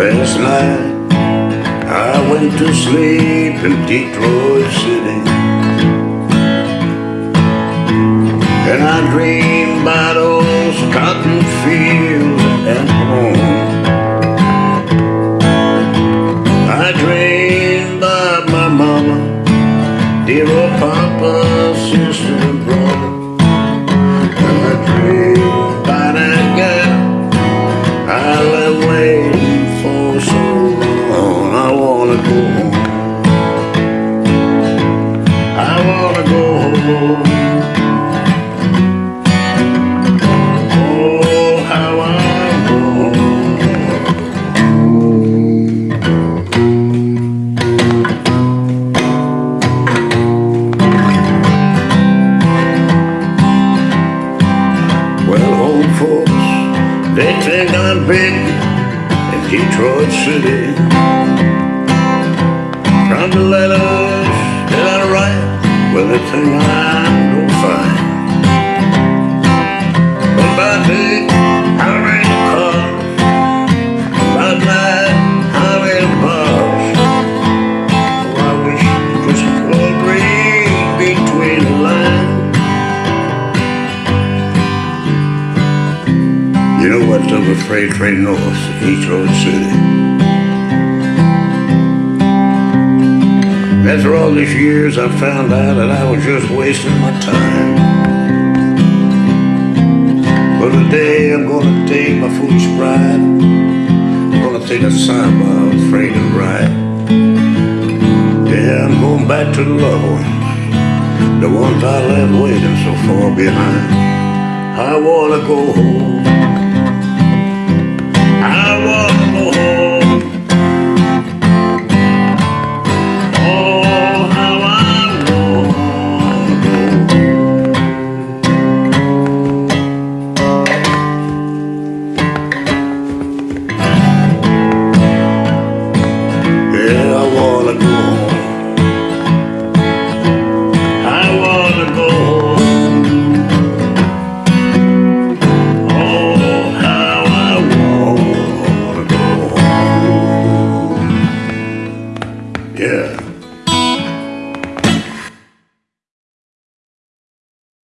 night I went to sleep in Detroit City And I dreamed about those cotton fields and home. I dreamed about my mama Dear old papa, they think I'm big in Detroit City. From the letters well, they think I'm no fine. But by day, I ran the car. By night, I ran bars. Oh, I wish just could read between the lines. You know what's up with freight train north to Detroit City? After all these years, I found out that I was just wasting my time. But today, I'm gonna take my foolish pride. I'm gonna take a samba I was afraid to ride. Yeah, I'm going back to the loved ones, the ones I left waiting so far behind. I wanna go home. I